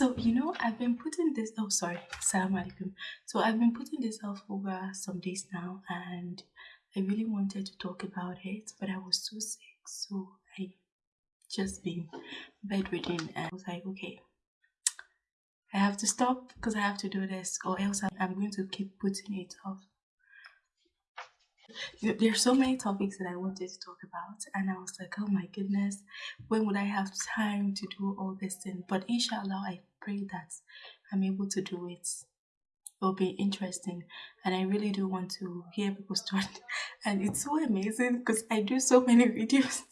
So, you know, I've been putting this, oh, sorry, salam alaikum. So, I've been putting this off over some days now, and I really wanted to talk about it, but I was so sick, so I just been bedridden, and I was like, okay, I have to stop because I have to do this, or else I'm going to keep putting it off. There's so many topics that I wanted to talk about, and I was like, oh my goodness, when would I have time to do all this thing? But inshallah, I pray that I'm able to do it. It'll be interesting, and I really do want to hear people's story. And it's so amazing because I do so many videos,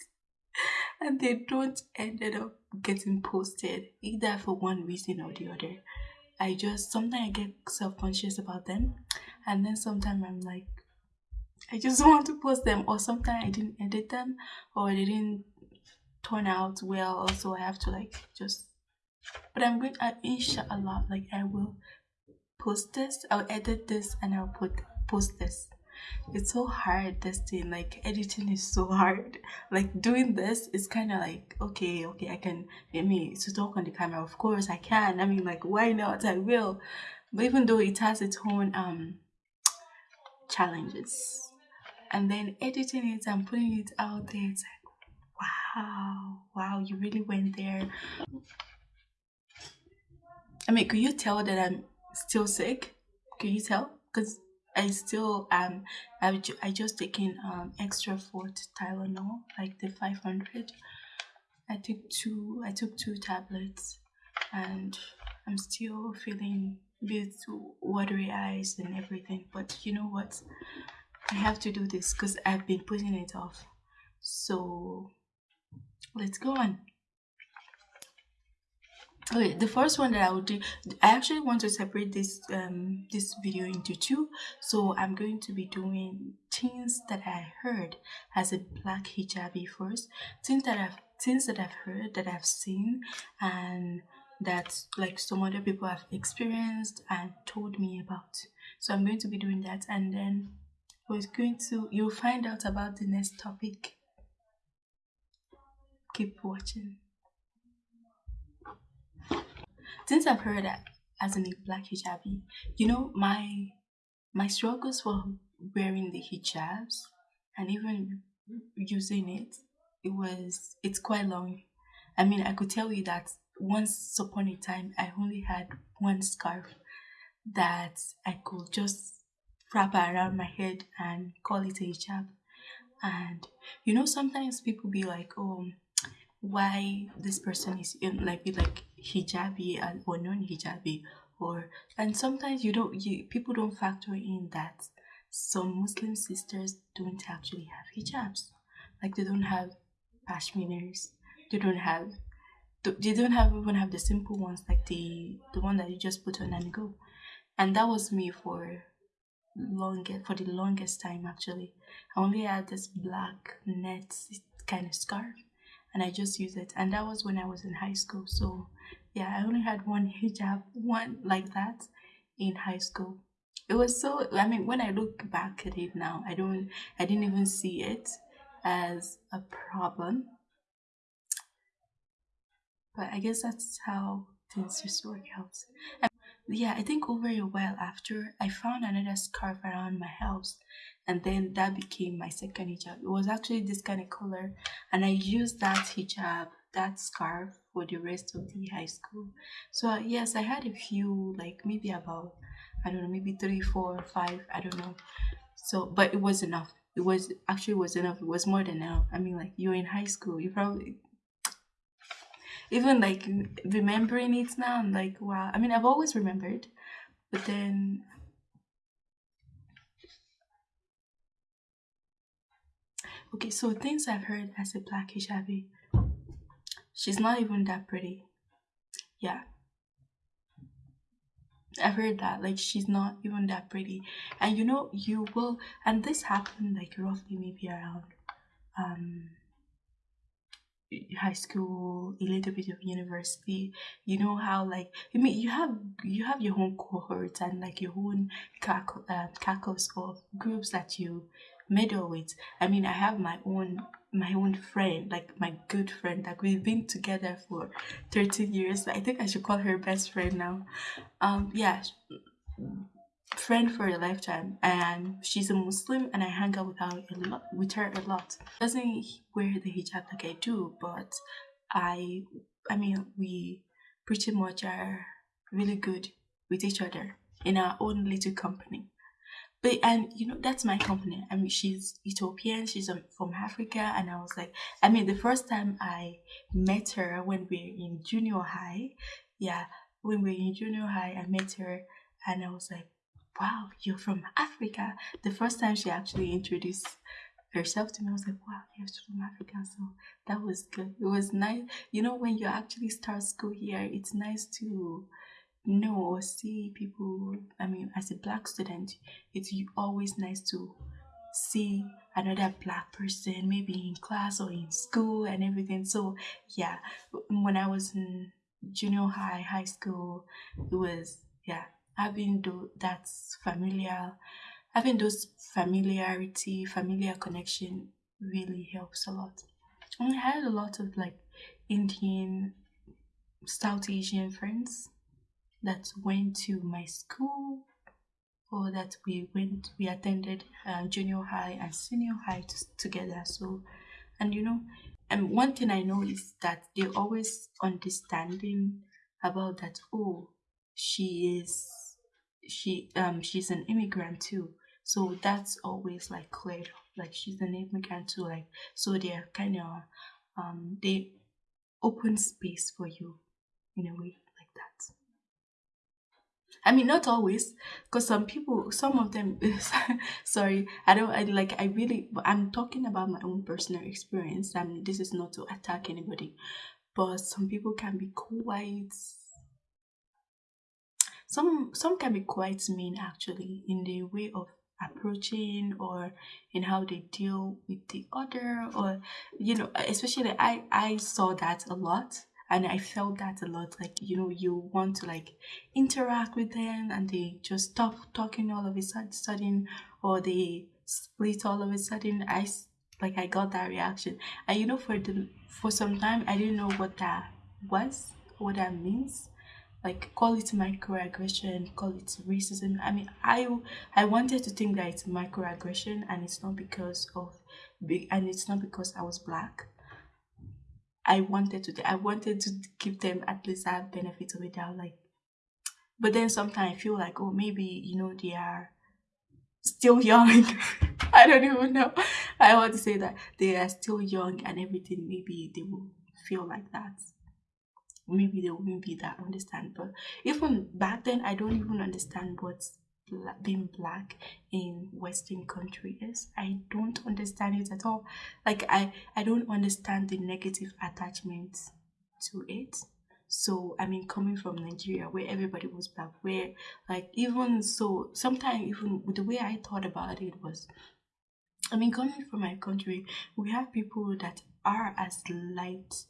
and they don't ended up getting posted either for one reason or the other. I just sometimes I get self conscious about them, and then sometimes I'm like, I just want to post them or sometimes I didn't edit them or they didn't turn out well also I have to like just but I'm going to inshallah like I will post this I'll edit this and I'll put post this. It's so hard this thing like editing is so hard. Like doing this is kind of like okay okay I can I mean to talk on the camera of course I can I mean like why not? I will. But even though it has its own um challenges and then editing it and putting it out there it's like wow wow you really went there. I mean could you tell that i'm still sick? Can you tell? Because i still um i i just taken um extra fort tylenol like the 500 i took two i took two tablets and i'm still feeling bit watery eyes and everything but you know what I have to do this because I've been putting it off. So let's go on. Okay, the first one that I will do, I actually want to separate this um this video into two. So I'm going to be doing things that I heard as a black hijabi first, things that I've things that I've heard that I've seen and that like some other people have experienced and told me about. So I'm going to be doing that and then was going to you'll find out about the next topic. Keep watching. Since i've heard that as a black hijabi you know my my struggles for wearing the hijabs and even using it it was it's quite long. I mean i could tell you that once upon a time i only had one scarf that i could just wrap around my head and call it a hijab. And you know, sometimes people be like, oh, why this person is in, like be like hijabi uh, or non-hijabi or and sometimes you don't you people don't factor in that some muslim sisters don't actually have hijabs like they don't have pashminas they don't have they don't have even have the simple ones like the the one that you just put on and go and that was me for longest for the longest time actually. I only had this black net kind of scarf and i just used it. And that was when i was in high school. So yeah i only had one hijab one like that in high school. It was so i mean when i look back at it now i don't i didn't even see it as a problem. But i guess that's how things just work out yeah, I think over a while after, I found another scarf around my house, and then that became my second hijab. It was actually this kind of color, and I used that hijab, that scarf, for the rest of the high school. So uh, yes, I had a few, like maybe about, I don't know, maybe three, four, five, I don't know. So, but it was enough. It was actually was enough. It was more than enough. I mean, like you're in high school, you probably even like remembering it now i'm like wow. I mean i've always remembered but then okay so things i've heard as a black hijabi she's not even that pretty. Yeah. I've heard that like she's not even that pretty. And you know you will and this happened like roughly maybe around um high school a little bit of university you know how like i mean you have you have your own cohorts and like your own uh, caucus of groups that you meddle with i mean i have my own my own friend, like my good friend. Like we've been together for 13 years. I think I should call her best friend now. Um, yeah, friend for a lifetime. And she's a Muslim, and I hang out with her a lot. With her a lot. Doesn't wear the hijab like I do, but I, I mean, we pretty much are really good with each other in our own little company. But and you know that's my company. I mean, she's Ethiopian. She's um, from Africa, and I was like, I mean, the first time I met her when we were in junior high, yeah, when we were in junior high, I met her, and I was like, wow, you're from Africa. The first time she actually introduced herself to me, I was like, wow, you're from Africa. So that was good. It was nice. You know, when you actually start school here, it's nice to know or see people. I mean, as a black student, it's always nice to see another black person, maybe in class or in school and everything. So, yeah, when I was in junior high, high school, it was, yeah, having that familiar having those familiarity familiar connection really helps a lot. And i had a lot of like indian south asian friends that went to my school or that we went we attended uh, junior high and senior high together. So and you know and one thing i know is that they're always understanding about that oh she is she um she's an immigrant too. So that's always like cleared like she's an immigrant too like so they're kind of um they open space for you in a way like that. I mean, not always, because some people, some of them, sorry, I don't, I like, I really, I'm talking about my own personal experience, and this is not to attack anybody, but some people can be quite some some can be quite mean actually in the way of approaching or in how they deal with the other or you know especially i i saw that a lot and i felt that a lot like you know you want to like interact with them and they just stop talking all of a sudden or they split all of a sudden. I like i got that reaction. And you know for the for some time i didn't know what that was what that means like call it microaggression call it racism. I mean i i wanted to think that it's microaggression and it's not because of big and it's not because i was black. I wanted to i wanted to give them at least that benefit of it doubt like but then sometimes i feel like oh maybe you know they are still young. I don't even know. I want to say that they are still young and everything maybe they will feel like that maybe they wouldn't be that understand but even back then i don't even understand what being black in western country is. I don't understand it at all. Like i i don't understand the negative attachment to it. So i mean coming from nigeria where everybody was black where like even so sometimes even the way i thought about it was i mean coming from my country we have people that are as light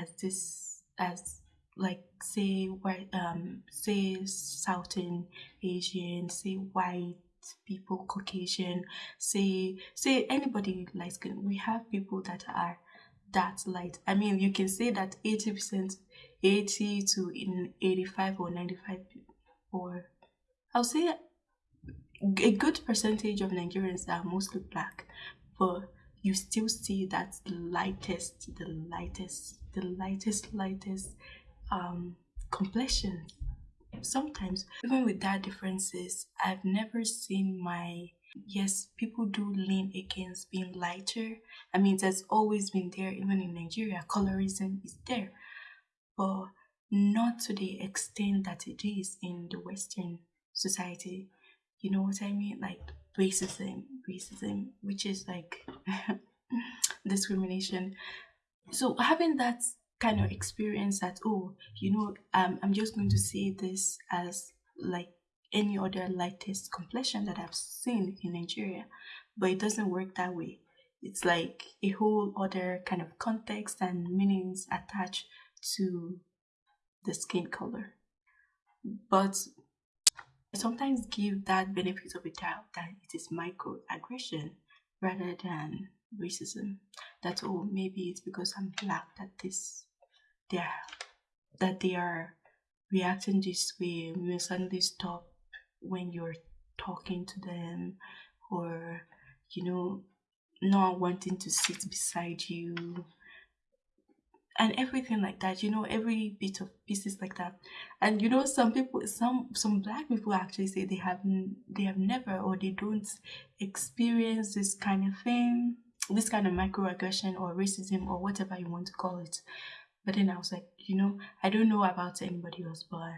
as this as like say white um say southern asian say white people caucasian say say anybody light skin we have people that are that light. I mean you can say that 80 percent 80 to in 85 or 95 or i'll say a good percentage of nigerians are mostly black but you still see that the lightest the lightest the lightest lightest um complexion sometimes. Even with that differences i've never seen my yes people do lean against being lighter. I mean that's always been there even in nigeria colorism is there. But not to the extent that it is in the western society. You know what i mean? Like racism racism which is like discrimination. So having that kind of experience that oh you know um, i'm just going to say this as like any other lightest complexion that i've seen in nigeria but it doesn't work that way it's like a whole other kind of context and meanings attached to the skin color but I sometimes give that benefit of a doubt that it is microaggression rather than racism. That oh maybe it's because I'm black that this they that they are reacting this way. Will suddenly stop when you're talking to them or you know not wanting to sit beside you and everything like that you know every bit of pieces like that and you know some people some some black people actually say they have they have never or they don't experience this kind of thing this kind of microaggression or racism or whatever you want to call it but then i was like you know i don't know about anybody else but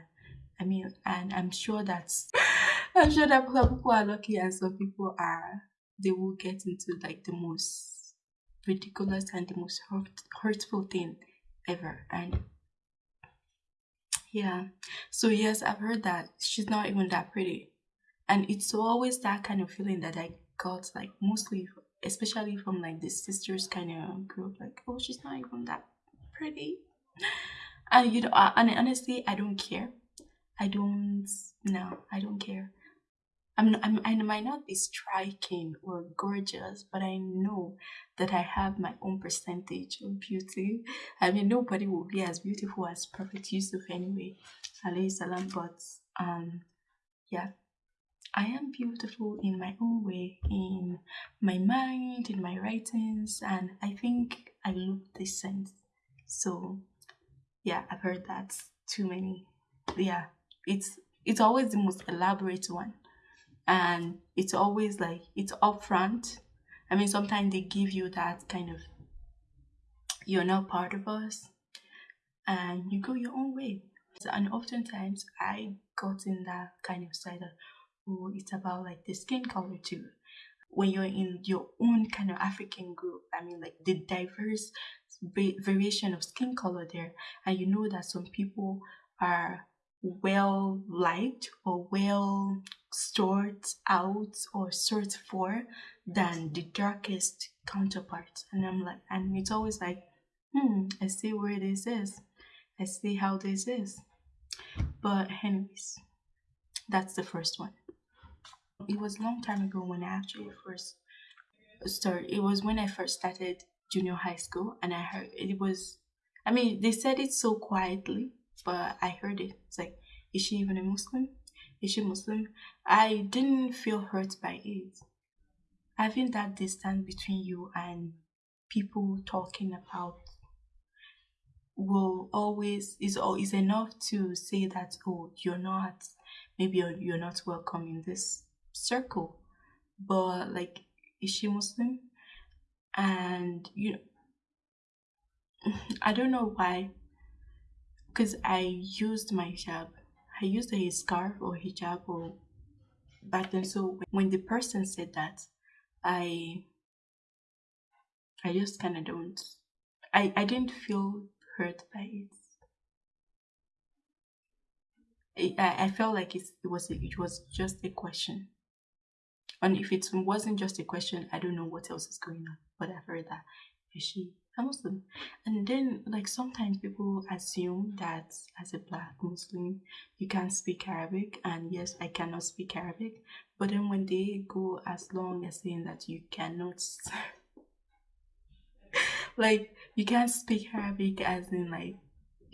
i mean and i'm sure that's i'm sure that some people are lucky and some people are they will get into like the most ridiculous and the most hurt, hurtful thing ever. And yeah, so yes, I've heard that she's not even that pretty. And it's always that kind of feeling that I got, like, mostly, especially from like the sisters kind of group, like, oh, she's not even that pretty. And you know, and honestly, I don't care. I don't, no, I don't care. I'm, I'm, I might not be striking or gorgeous, but I know that I have my own percentage of beauty. I mean, nobody will be as beautiful as Prophet Yusuf anyway, alayhi salam. But um, yeah, I am beautiful in my own way, in my mind, in my writings, and I think I look decent. So yeah, I've heard that too many. Yeah, it's it's always the most elaborate one and it's always like it's upfront. I mean, sometimes they give you that kind of you're not part of us, and you go your own way. And oftentimes, I got in that kind of side of oh, it's about like the skin color too. When you're in your own kind of African group, I mean, like the diverse variation of skin color there, and you know that some people are well liked or well stored out or searched for than the darkest counterpart. And I'm like, and it's always like, hmm, I see where this is. I see how this is. But anyways, that's the first one. It was a long time ago when I actually first started. It was when I first started junior high school, and I heard it was. I mean, they said it so quietly, but I heard it. It's like, is she even a Muslim? Is she Muslim? I didn't feel hurt by it. Having that distance between you and people talking about will always is is enough to say that oh you're not maybe you're, you're not welcome in this circle but like is she muslim and you know i don't know why because I used my hijab. I used a scarf or hijab or back then. So when the person said that, I I just kind of don't. I I didn't feel hurt by it. I, I felt like it was it was just a question, and if it wasn't just a question, I don't know what else is going on. But I've heard that is she a Muslim. And then, like, sometimes people assume that as a black Muslim, you can't speak Arabic. And yes, I cannot speak Arabic. But then, when they go as long as saying that you cannot, like, you can't speak Arabic, as in, like,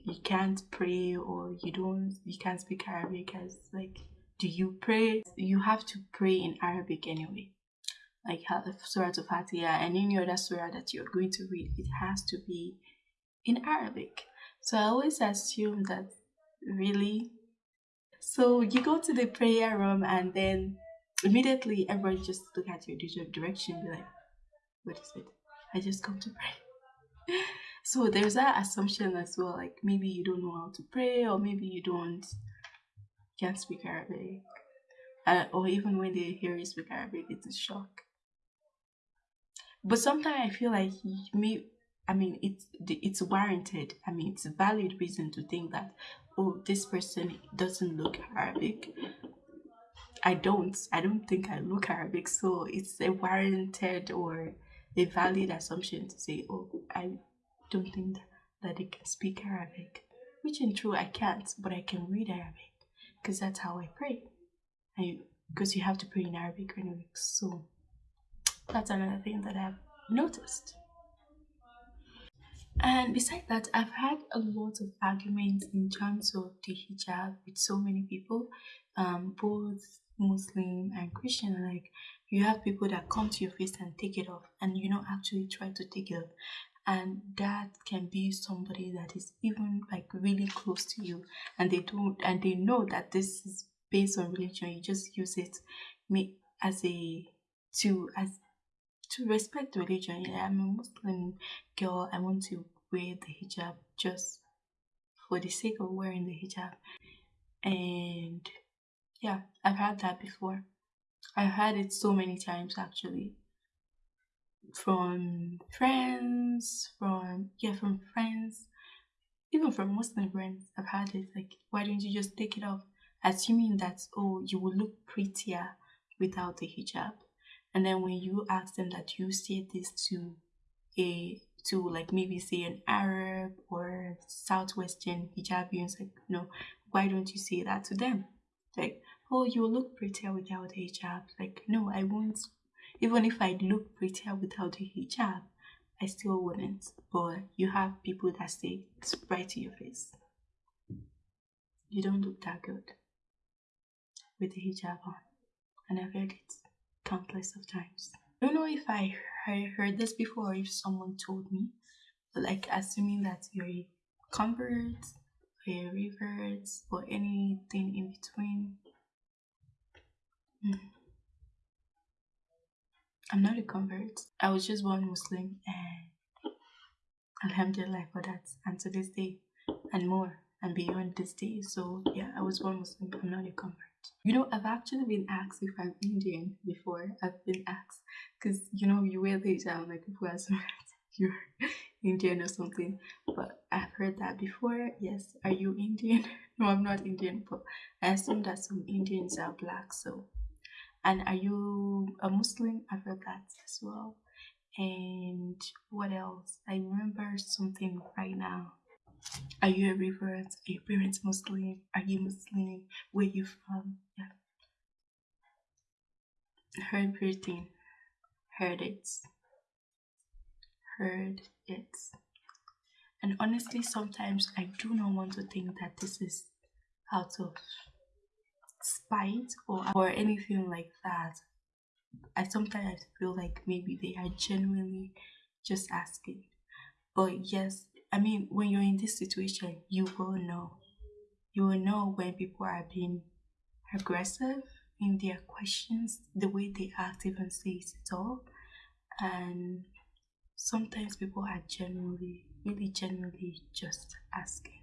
you can't pray or you don't, you can't speak Arabic, as, like, do you pray? You have to pray in Arabic anyway like Surah Al-Fatiha and any other surah that you're going to read, it has to be in Arabic. So I always assume that really. So you go to the prayer room and then immediately everybody just look at your direction, be like, what is it? I just come to pray. so there's that assumption as well, like maybe you don't know how to pray or maybe you don't can't speak Arabic. Uh, or even when they hear you speak Arabic, it's a shock. But sometimes I feel like me. I mean, it's it's warranted. I mean, it's a valid reason to think that oh, this person doesn't look Arabic. I don't. I don't think I look Arabic, so it's a warranted or a valid assumption to say, oh, I don't think that they can speak Arabic. Which in true I can't, but I can read Arabic because that's how I pray. I because you have to pray in Arabic anyway. So that's another thing that I've noticed. And besides that, I've had a lot of arguments in terms of the hijab with so many people, um, both Muslim and Christian. Like, you have people that come to your face and take it off, and you know, actually try to take it off. And that can be somebody that is even like really close to you, and they don't, and they know that this is based on religion. You just use it me as a to as to respect religion. Yeah, I'm a Muslim girl. I want to wear the hijab just for the sake of wearing the hijab. And yeah, I've had that before. I've had it so many times actually. From friends, from yeah, from friends, even from Muslim friends, I've had it like, why don't you just take it off? Assuming that oh, you will look prettier without the hijab. And then when you ask them that you say this to a to like maybe say an Arab or Southwestern hijabi, it's like, no, why don't you say that to them? Like, oh, you look prettier without a hijab. Like, no, I won't. Even if I look prettier without a hijab, I still wouldn't. But you have people that say it's right to your face. You don't look that good with the hijab on. And I've heard it countless of times. I don't know if I heard this before or if someone told me, but like assuming that you're a convert or a revert or anything in between. Hmm. I'm not a convert. I was just born Muslim and Alhamdulillah for that. And to this day and more and beyond this day. So yeah, I was born Muslim. But I'm not a convert. You know, I've actually been asked if I'm Indian before. I've been asked because you know you wear the hijab like people assume you're Indian or something. But I've heard that before. Yes, are you Indian? no, I'm not Indian, but I assume that some Indians are black. So, and are you a Muslim? I've that as well. And what else? I remember something right now. Are you a revert? Are your parents Muslim? Are you Muslim? Where you from? Yeah. Heard everything. Heard it. Heard it. And honestly, sometimes I do not want to think that this is out of spite or or anything like that. I sometimes feel like maybe they are genuinely just asking. But yes, I mean, when you're in this situation, you will know. You will know when people are being aggressive in their questions, the way they act even says it all. And sometimes people are genuinely, really genuinely just asking.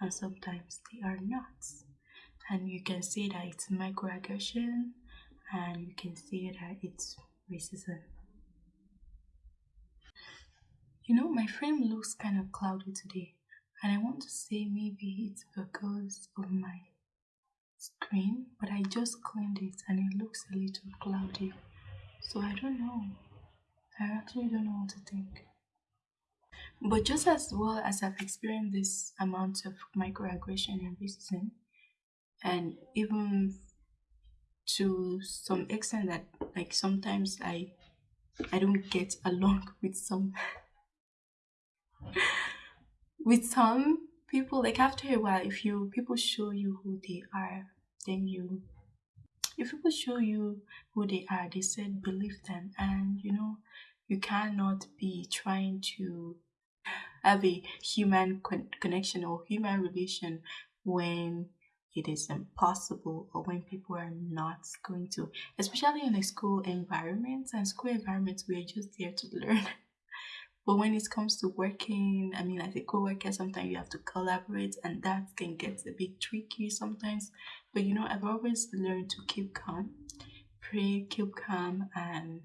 And sometimes they are not. And you can see that it's microaggression and you can see that it's racism. You know, my frame looks kind of cloudy today, and I want to say maybe it's because of my screen, but I just cleaned it and it looks a little cloudy. So I don't know. I actually don't know what to think. But just as well as I've experienced this amount of microaggression and racism, and even to some extent that like sometimes I I don't get along with some with some people. Like after a while if you people show you who they are then you if people show you who they are they said believe them and you know you cannot be trying to have a human con- connection or human relation when it is impossible or when people are not going to especially in a school environment and school environments we are just there to learn But when it comes to working, I mean, as a co-worker, sometimes you have to collaborate, and that can get a bit tricky sometimes. But you know, I've always learned to keep calm, pray, keep calm, and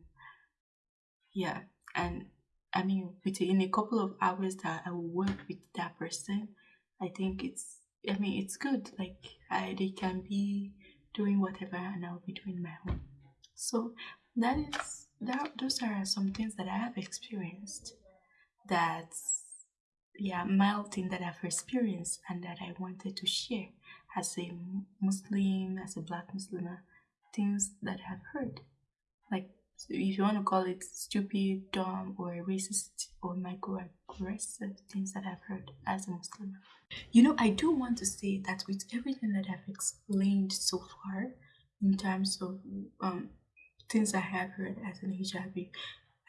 yeah, and I mean, within a couple of hours that I will work with that person, I think it's, I mean, it's good. Like, I, they can be doing whatever, and I'll be doing my own. So that is that. Those are some things that I have experienced that's yeah mild thing that I've experienced and that I wanted to share as a Muslim, as a black Muslim, uh, things that I've heard. So if you want to call it stupid, dumb, or racist or microaggressive things that I've heard as a Muslim. You know, I do want to say that with everything that I've explained so far, in terms of um, things I have heard as an hijabi,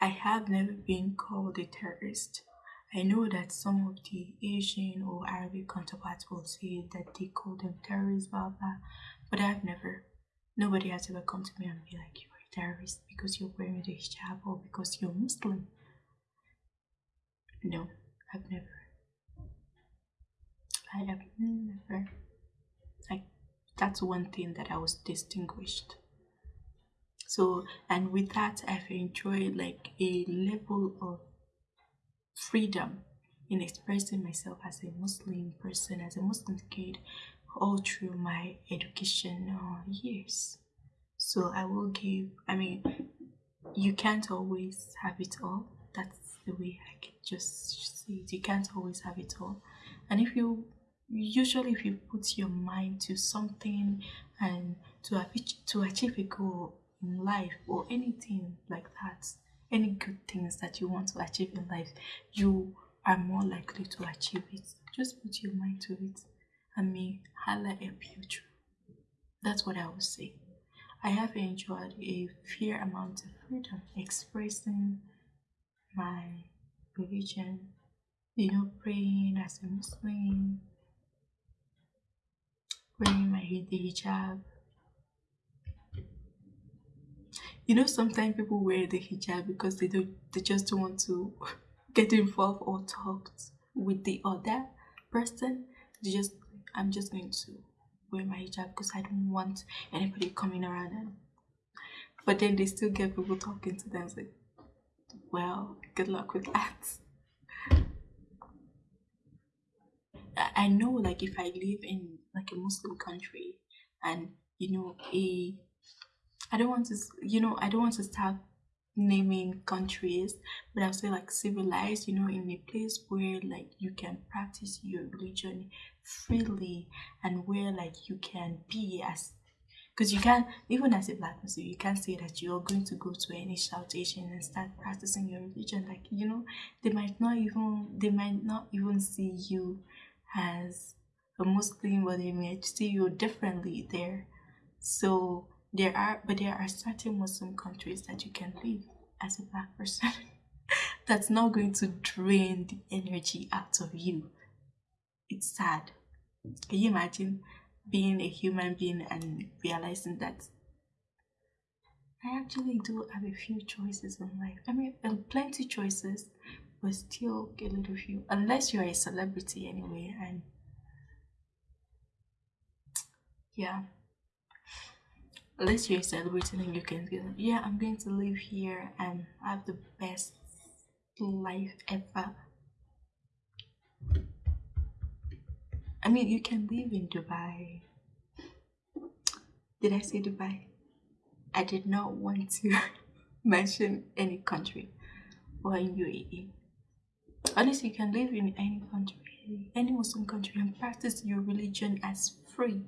I have never been called a terrorist. I know that some of the Asian or Arabic counterparts will say that they call them terrorists, blah blah, but I've never. Nobody has ever come to me and be like, "You're a terrorist because you're wearing the hijab or because you're Muslim." No, I've never. I have never. Like, that's one thing that I was distinguished. So, and with that, I've enjoyed like a level of freedom in expressing myself as a Muslim person, as a Muslim kid, all through my educational uh, years. So I will give, I mean, you can't always have it all. That's the way I can just see it. You can't always have it all. And if you, usually if you put your mind to something and to, achieve, to achieve a goal in life or anything like that, any good things that you want to achieve in life, you are more likely to achieve it. Just put your mind to it and may Allah help you through. That's what I would say. I have enjoyed a fair amount of freedom expressing my religion, you know, praying as a Muslim, wearing my hijab, you know sometimes people wear the hijab because they don't they just don't want to get involved or talk with the other person. They just i'm just going to wear my hijab because i don't want anybody coming around and but then they still get people talking to them it's like well good luck with that. I know like if I live in like a Muslim country and you know a I don't want to, you know, I don't want to start naming countries, but I'll say like civilized, you know, in a place where like you can practice your religion freely and where like you can be as because you can't even as a black person you can't say that you're going to go to any shoutation and start practicing your religion. Like you know they might not even they might not even see you as a muslim but they might see you differently there. So there are, but there are certain Muslim countries that you can live as a black person. That's not going to drain the energy out of you. It's sad. Can you imagine being a human being and realizing that I actually do have a few choices in life. I mean, um, plenty choices, but still a little few. Unless you're a celebrity anyway, and yeah unless you're celebrating and you can yeah, I'm going to live here and have the best life ever. I mean, you can live in Dubai. Did I say Dubai? I did not want to mention any country or in UAE. Honestly, you can live in any country, any Muslim country, and practice your religion as free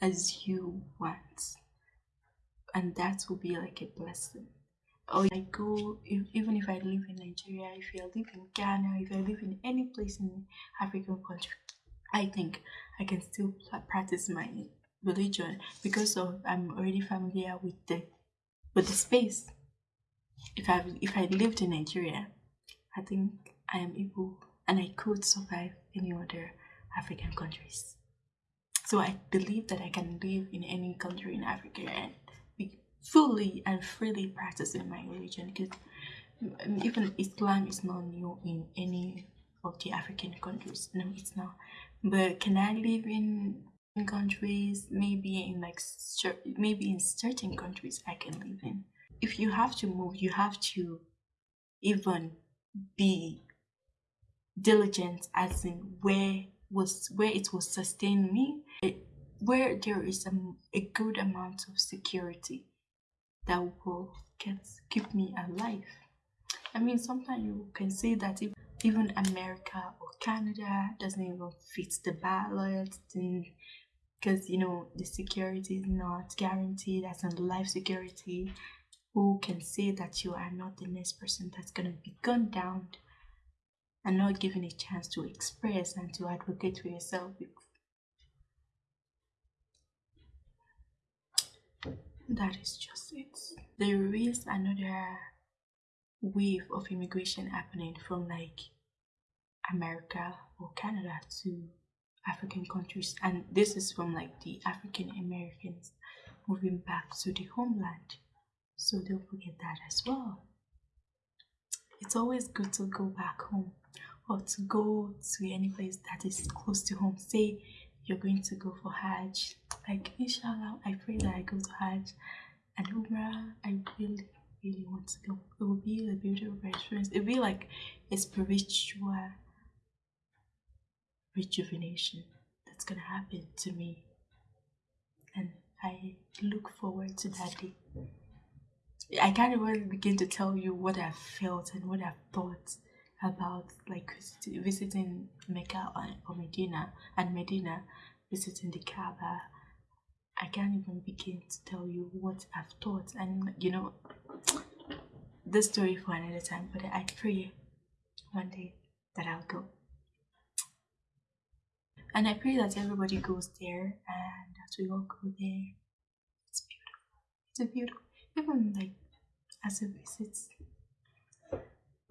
as you want and that will be like a blessing or I go if, even if I live in Nigeria, if I live in Ghana, if I live in any place in African country, I think I can still practice my religion because of I'm already familiar with the with the space. If I if I lived in Nigeria, I think I am able and I could survive any other African countries. So I believe that I can live in any country in Africa and fully and freely practicing my religion because even Islam is not new in any of the African countries. No, it's not. But can I live in, countries? Maybe in like maybe in certain countries I can live in. If you have to move, you have to even be diligent as in where was where it will sustain me, it, where there is a, a good amount of security that will get, keep me alive. I mean, sometimes you can say that if even America or Canada doesn't even fit the ballot, then because you know the security is not guaranteed as in life security. who can say that you are not the next person that's to be gunned down and not given a chance to express and to advocate for yourself. That is just it. There is another wave of immigration happening from like America or Canada to African countries, and this is from like the African Americans moving back to the homeland. So don't forget that as well. It's always good to go back home or to go to any place that is close to home. Say you're going to go for Hajj. Like, inshallah, I pray that I go to Hajj and Umrah. I really, really want to go. It will be a beautiful experience. It will be like a spiritual rejuvenation that's gonna happen to me. And I look forward to that day. I can't even begin to tell you what I've felt and what I've thought about like visiting Mecca or Medina and Medina visiting the Kaaba. I can't even begin to tell you what I've thought and you know this story for another time but I pray one day that I'll go. And I pray that everybody goes there and that we all go there. It's beautiful. It's a beautiful even like as a visit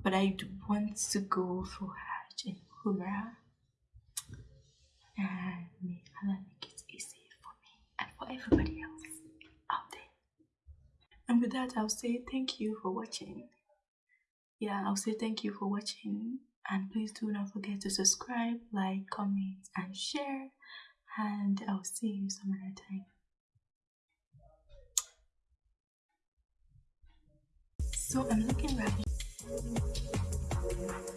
but I want to go for Hajj and Umrah and may Allah make it easy for me and for everybody else out there. And with that, I'll say thank you for watching. Yeah, I'll say thank you for watching and please do not forget to subscribe, like, comment, and share. And I'll see you some other time. So I'm looking right. Thank you.